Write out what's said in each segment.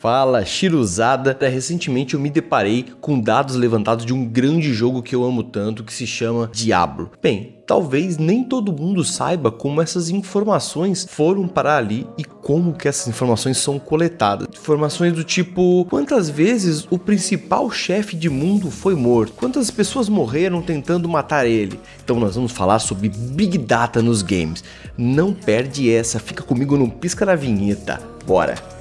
Fala, Shiruzada! Recentemente eu me deparei com dados levantados de um grande jogo que eu amo tanto, que se chama Diablo. Bem, talvez nem todo mundo saiba como essas informações foram parar ali e como que essas informações são coletadas. Informações do tipo, quantas vezes o principal chefe de mundo foi morto? Quantas pessoas morreram tentando matar ele? Então nós vamos falar sobre Big Data nos games. Não perde essa, fica comigo no pisca na vinheta. Bora!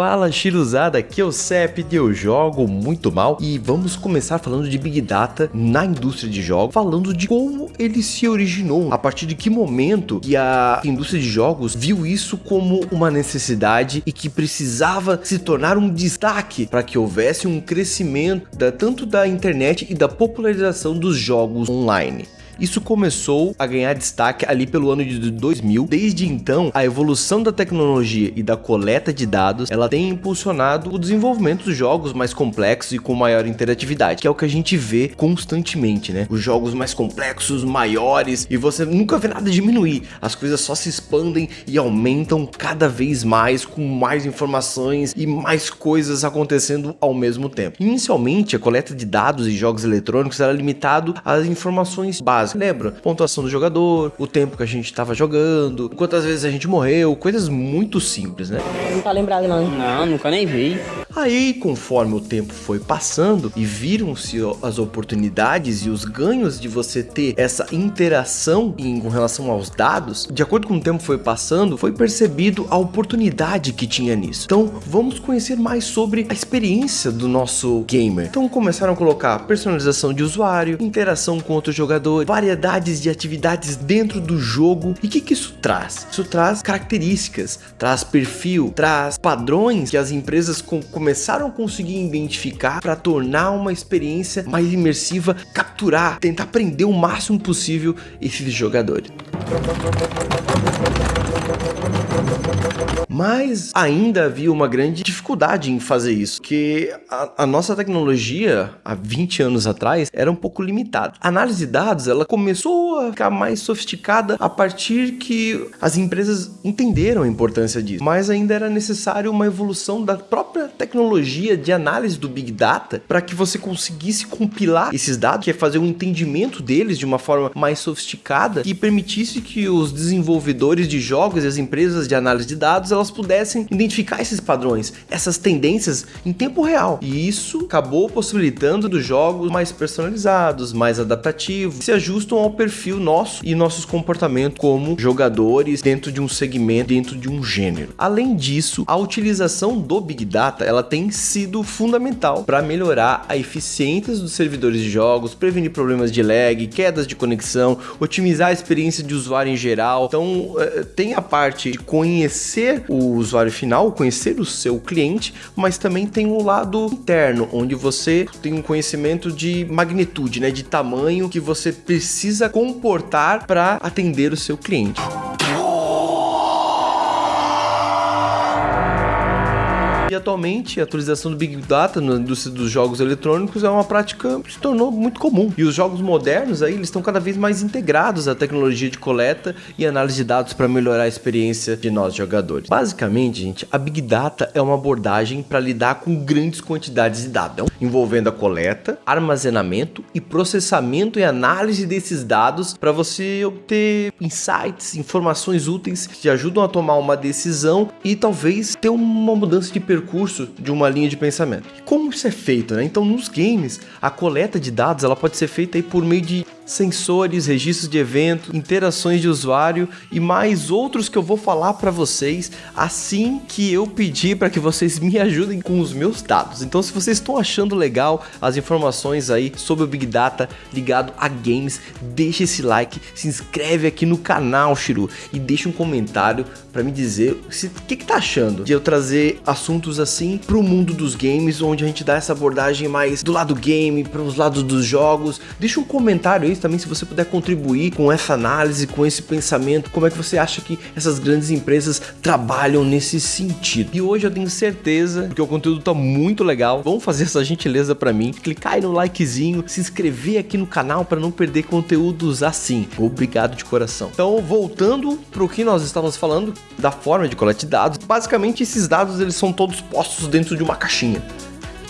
Fala Chiruzada, aqui é o CEP eu jogo muito mal e vamos começar falando de Big Data na indústria de jogos, falando de como ele se originou, a partir de que momento que a indústria de jogos viu isso como uma necessidade e que precisava se tornar um destaque para que houvesse um crescimento da, tanto da internet e da popularização dos jogos online. Isso começou a ganhar destaque ali pelo ano de 2000. Desde então, a evolução da tecnologia e da coleta de dados, ela tem impulsionado o desenvolvimento dos jogos mais complexos e com maior interatividade, que é o que a gente vê constantemente, né? Os jogos mais complexos, maiores, e você nunca vê nada diminuir. As coisas só se expandem e aumentam cada vez mais com mais informações e mais coisas acontecendo ao mesmo tempo. Inicialmente, a coleta de dados e jogos eletrônicos era limitado às informações básicas básica. Lembra? Pontuação do jogador, o tempo que a gente estava jogando, quantas vezes a gente morreu, coisas muito simples, né? Não tá lembrado não. Não, nunca nem vi. Aí, conforme o tempo foi passando e viram-se as oportunidades e os ganhos de você ter essa interação em, com relação aos dados, de acordo com o tempo foi passando, foi percebido a oportunidade que tinha nisso. Então, vamos conhecer mais sobre a experiência do nosso gamer. Então, começaram a colocar personalização de usuário, interação com outro jogador, variedades de atividades dentro do jogo. E o que, que isso traz? Isso traz características, traz perfil, traz padrões que as empresas com começaram a conseguir identificar para tornar uma experiência mais imersiva, capturar, tentar prender o máximo possível esses jogadores. Mas ainda havia uma grande dificuldade em fazer isso, que a, a, nossa tecnologia, há 20 anos atrás, era um pouco limitada. A análise de dados, ela começou a ficar mais sofisticada a partir que as empresas entenderam a importância disso, mas ainda era necessário uma evolução da própria tecnologia de análise do Big Data para que você conseguisse compilar esses dados, que é fazer um entendimento deles de uma forma mais sofisticada e permitisse que os desenvolvedores de jogos e as empresas de análise de dados elas pudessem identificar esses padrões, essas tendências em tempo real. E isso acabou possibilitando dos jogos mais personalizados, mais adaptativos, que se ajustam ao perfil nosso e nossos comportamentos como jogadores dentro de um segmento, dentro de um gênero. Além disso, a utilização do Big Data ela tem sido fundamental para melhorar a eficiência dos servidores de jogos, prevenir problemas de lag, quedas de conexão, otimizar a experiência de usuário em geral. Então, eh, tem a parte de conhecer o usuário final, conhecer o seu cliente, mas também tem o lado interno, onde você tem um conhecimento de magnitude, né, de tamanho que você precisa comportar para atender o seu cliente. Atualmente a atualização do Big Data na indústria dos jogos eletrônicos é uma prática que se tornou muito comum. E os jogos modernos aí, eles estão cada vez mais integrados à tecnologia de coleta e análise de dados para melhorar a experiência de nós jogadores. Basicamente, gente, a Big Data é uma abordagem para lidar com grandes quantidades de dados, envolvendo a coleta, armazenamento e processamento e análise desses dados para você obter insights, informações úteis que te ajudam a tomar uma decisão e talvez ter uma mudança de percurso percurso de uma linha de pensamento. Como isso é feito, né? Então, nos games, a coleta de dados ela pode ser feita aí por meio de sensores, registros de evento, interações de usuário e mais outros que eu vou falar para vocês assim que eu pedir para que vocês me ajudem com os meus dados. Então, se vocês estão achando legal as informações aí sobre o Big Data ligado a games, deixa esse like, se inscreve aqui no canal, Shiru, e deixa um comentário para me dizer o que, que tá achando de eu trazer assuntos assim para o mundo dos games, onde a gente dá essa abordagem mais do lado game, para os lados dos jogos. Deixa um comentário aí também se você puder contribuir com essa análise, com esse pensamento, como é que você acha que essas grandes empresas trabalham nesse sentido. E hoje eu tenho certeza que o conteúdo tá muito legal. Vamos fazer essa gentileza para mim, clicar aí no likezinho, se inscrever aqui no canal para não perder conteúdos assim. Obrigado de coração. Então, voltando para o que nós estávamos falando da forma de coleta de dados, basicamente esses dados eles são todos postos dentro de uma caixinha.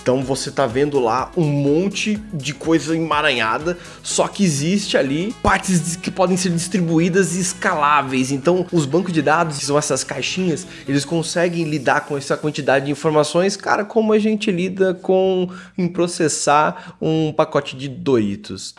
Então você tá vendo lá um monte de coisa emaranhada, só que existe ali partes que podem ser distribuídas e escaláveis. Então os bancos de dados, que são essas caixinhas, eles conseguem lidar com essa quantidade de informações, cara, como a gente lida com em processar um pacote de Doritos.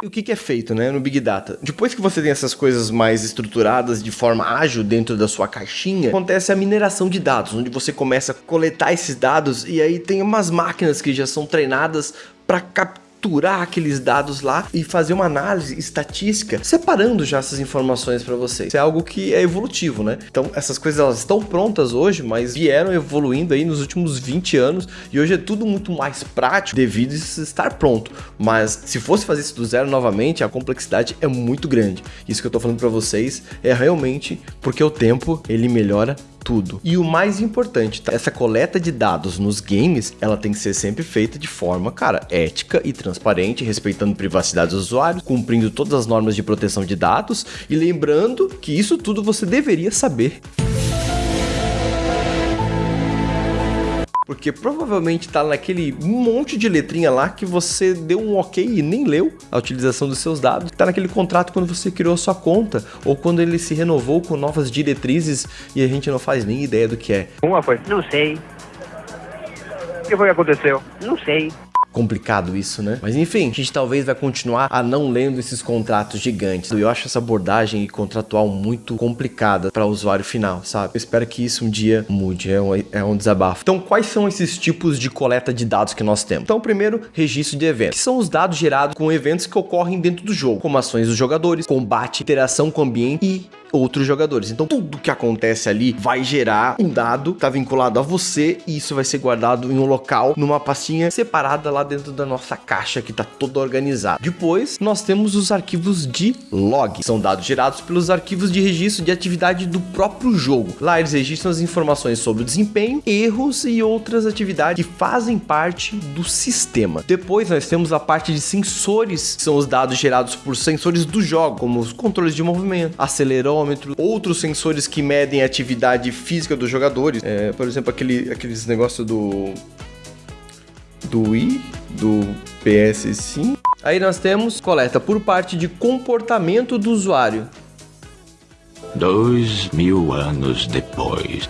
E o que, é feito né, no Big Data? Depois que você tem essas coisas mais estruturadas de forma ágil dentro da sua caixinha, acontece a mineração de dados, onde você começa a coletar esses dados e aí tem umas máquinas que já são treinadas para capturar capturar aqueles dados lá e fazer uma análise estatística, separando já essas informações para vocês. Isso é algo que é evolutivo, né? Então, essas coisas elas estão prontas hoje, mas vieram evoluindo aí nos últimos 20 anos e hoje é tudo muito mais prático devido a estar pronto. Mas se fosse fazer isso do zero novamente, a complexidade é muito grande. Isso que eu tô falando para vocês é realmente porque o tempo ele melhora tudo. E o mais importante, tá? essa coleta de dados nos games, ela tem que ser sempre feita de forma, cara, ética e transparente, respeitando a privacidade dos usuários, cumprindo todas as normas de proteção de dados e lembrando que isso tudo você deveria saber. Porque provavelmente tá naquele monte de letrinha lá que você deu um ok e nem leu a utilização dos seus dados. Tá naquele contrato quando você criou a sua conta ou quando ele se renovou com novas diretrizes e a gente não faz nem ideia do que é. Uma foi? Não sei. O que foi que aconteceu? Não sei complicado isso, né? Mas enfim, a gente talvez vai continuar a não lendo esses contratos gigantes. Eu acho essa abordagem contratual muito complicada para o usuário final, sabe? Eu espero que isso um dia mude, é um, é um desabafo. Então, quais são esses tipos de coleta de dados que nós temos? Então, primeiro, registro de eventos, que são os dados gerados com eventos que ocorrem dentro do jogo, como ações dos jogadores, combate, interação com o ambiente e outros jogadores. Então tudo que acontece ali vai gerar um dado, tá vinculado a você e isso vai ser guardado em um local, numa pastinha separada lá dentro da nossa caixa que tá toda organizada. Depois nós temos os arquivos de log, são dados gerados pelos arquivos de registro de atividade do próprio jogo. Lá eles registram as informações sobre o desempenho, erros e outras atividades que fazem parte do sistema. Depois nós temos a parte de sensores, que são os dados gerados por sensores do jogo, como os controles de movimento, acelerômetro, outros sensores que medem a atividade física dos jogadores. É, por exemplo, aquele, aqueles negócios do. do Wii, do PS5. Aí nós temos coleta por parte de comportamento do usuário. Dois mil anos depois.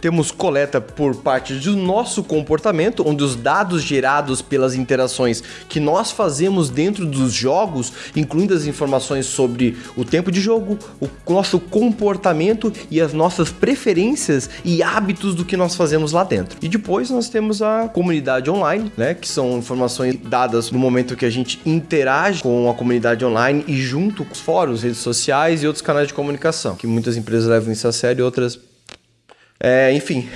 Temos coleta por parte do nosso comportamento, onde os dados gerados pelas interações que nós fazemos dentro dos jogos, incluindo as informações sobre o tempo de jogo, o nosso comportamento e as nossas preferências e hábitos do que nós fazemos lá dentro. E depois nós temos a comunidade online, né, que são informações dadas no momento que a gente interage com a comunidade online e junto com os fóruns, redes sociais e outros canais de comunicação, que muitas empresas levam isso a sério e outras é, enfim,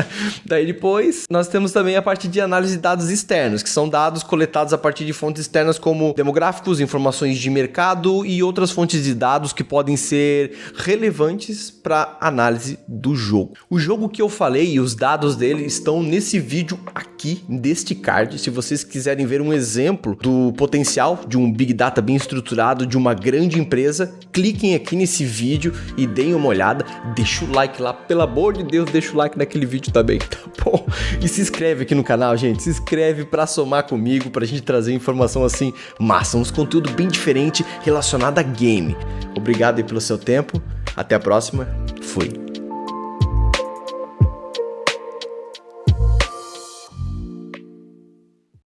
daí depois nós temos também a parte de análise de dados externos, que são dados coletados a partir de fontes externas como demográficos, informações de mercado e outras fontes de dados que podem ser relevantes para análise do jogo. O jogo que eu falei e os dados dele estão nesse vídeo aqui, deste card. Se vocês quiserem ver um exemplo do potencial de um Big Data bem estruturado de uma grande empresa, cliquem aqui nesse vídeo e deem uma olhada. Deixa o like lá, pelo amor de Deus deixa o like naquele vídeo também, tá bom? E se inscreve aqui no canal, gente. Se inscreve pra somar comigo, pra gente trazer informação assim massa, uns conteúdo bem diferente relacionado a game. Obrigado aí pelo seu tempo. Até a próxima. Fui.